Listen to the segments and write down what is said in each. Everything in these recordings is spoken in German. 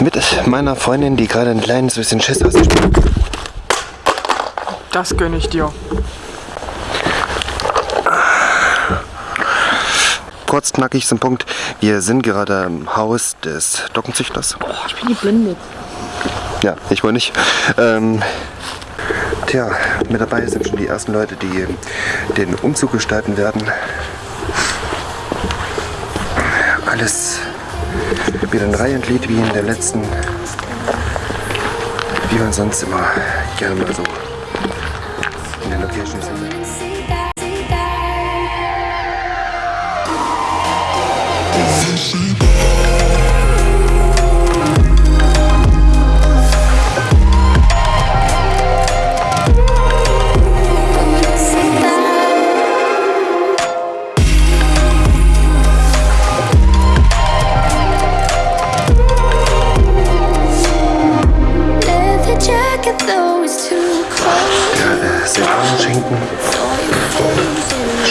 mit meiner Freundin, die gerade ein kleines bisschen Schiss hat. Das gönne ich dir. Kurz knackig zum Punkt. Wir sind gerade im Haus des Dockenzüchters. Oh, ich bin geblendet. Ja, ich wohl nicht. Ähm, tja, mit dabei sind schon die ersten Leute, die den Umzug gestalten werden. Alles wieder in Reihe und Glied wie in der letzten, wie man sonst immer gerne mal so in den Locations sind.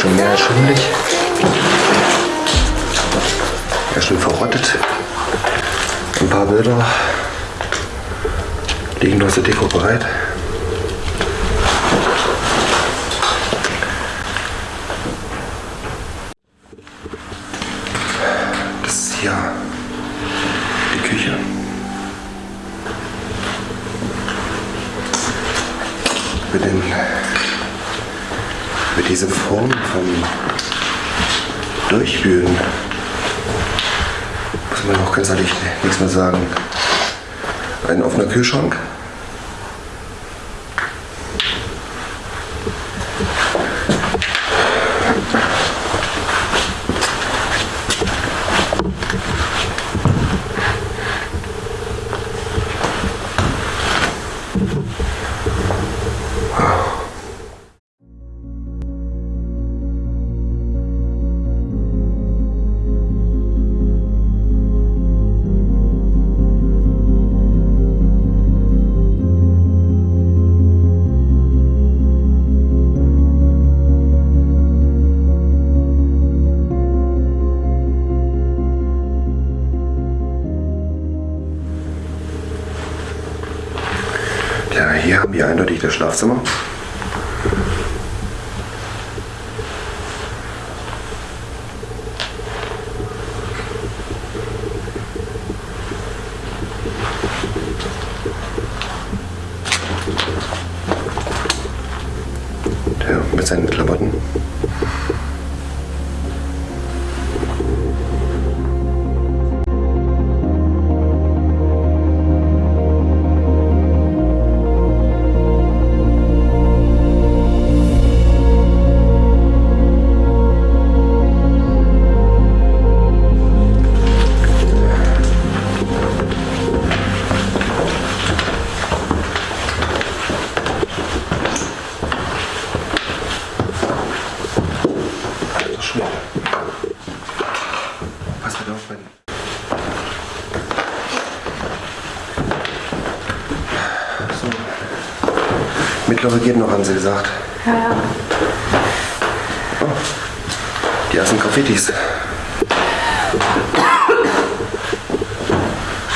Schon mehr schimmelig. Ja, schon verrottet. Ein paar Bilder liegen noch zur Deko bereit. Das ist hier die Küche. Mit, den, mit dieser Form von Durchwühlen muss man auch ganz ehrlich nichts mehr sagen. Ein offener Kühlschrank. Wir Mittlere geht noch, haben sie gesagt. Ja, ja. Oh. Die ersten Graffitis.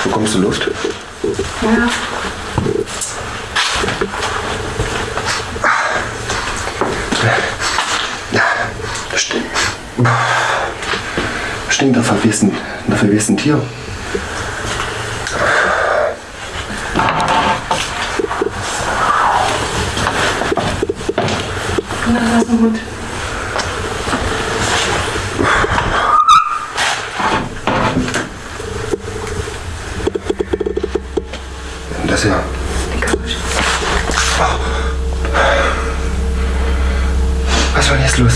Bekommst du Luft? Ja. Ja, das stinkt. Das stinkt nach verwesten, nach verwesten Tier. Na, das ist ein Hund. Das ja. Was war denn jetzt los?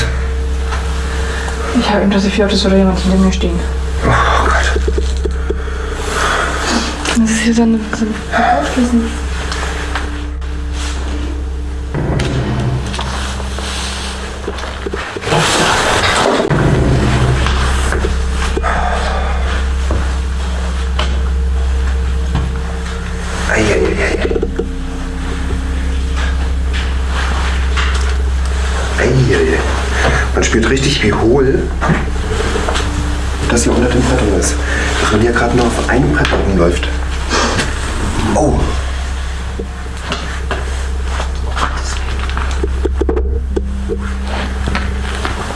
Ich habe unter sich Autos oder jemand hinter mir stehen. Oh Gott. Das ist hier so ein, so ein wie hohl das hier unter den Brettern ist. Dass man hier gerade nur auf einem Brett rumläuft. Oh.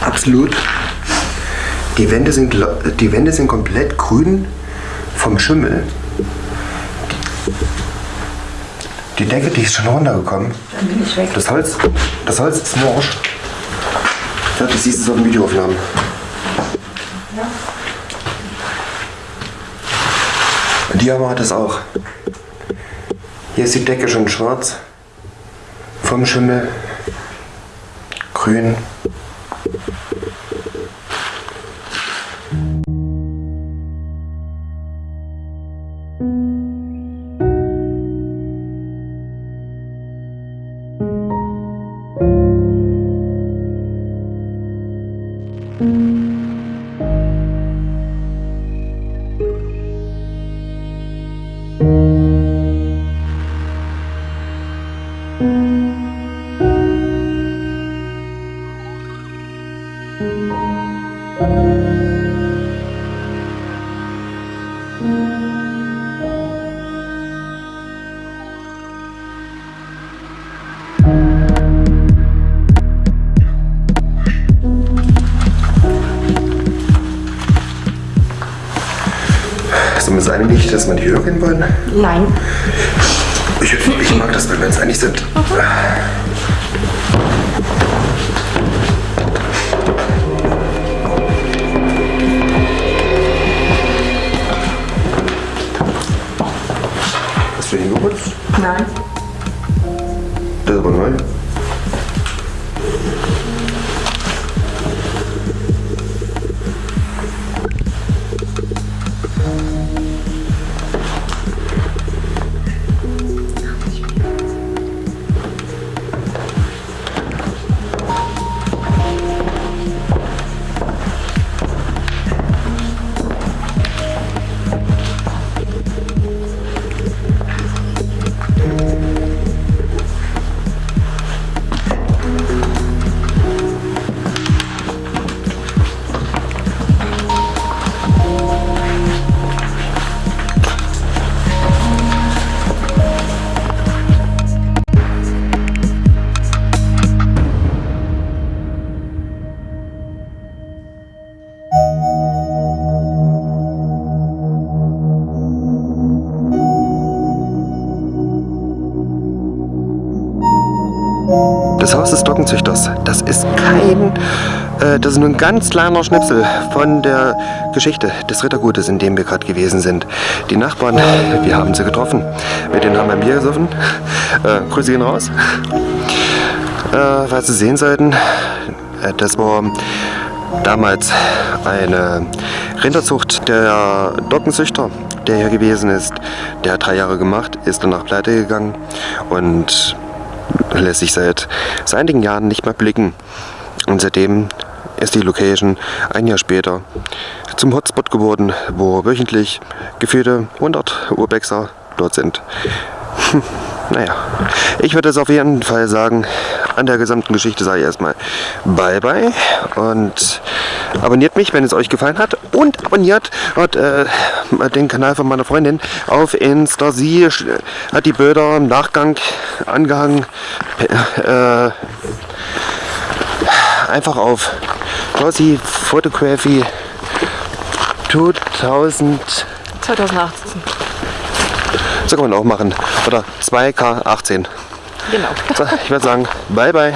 Absolut. Die Wände sind, die Wände sind komplett grün vom Schimmel. Die Decke, die ist schon runtergekommen. Dann bin ich weg. Das Holz, das Holz ist morsch. Ja, das siehst du auf den Videoaufnahmen. Und die aber hat es auch. Hier ist die Decke schon schwarz. Vom Schimmel. Grün. Sind wir uns einig, dass wir die gehen wollen? Nein. Ich, ich mag das, wenn wir uns einig sind. Hast du hingeputzt? Nein. Das ist aber neu. Das Haus des Dockenzüchters, das ist kein, äh, das ist nur ein ganz kleiner Schnipsel von der Geschichte des Rittergutes, in dem wir gerade gewesen sind. Die Nachbarn, wir haben sie getroffen, mit denen haben wir ein Bier gesoffen. Äh, Grüße gehen raus. Äh, was Sie sehen sollten, äh, das war damals eine Rinderzucht der Dockenzüchter, der hier gewesen ist. Der hat drei Jahre gemacht, ist danach pleite gegangen und lässt sich seit, einigen Jahren nicht mehr blicken. Und seitdem ist die Location ein Jahr später zum Hotspot geworden, wo wöchentlich gefühlte 100 Urbexer dort sind. Hm, naja, ich würde es auf jeden Fall sagen, an der gesamten Geschichte sage ich erstmal Bye Bye und abonniert mich, wenn es euch gefallen hat und abonniert und, äh, den Kanal von meiner Freundin auf Insta. Sie sch- hat die Bilder im Nachgang angehangen. Äh, einfach auf Glossy Photography 2000 2018. so kann man auch machen. Oder 2K18. Genau. So, ich würde sagen, bye bye.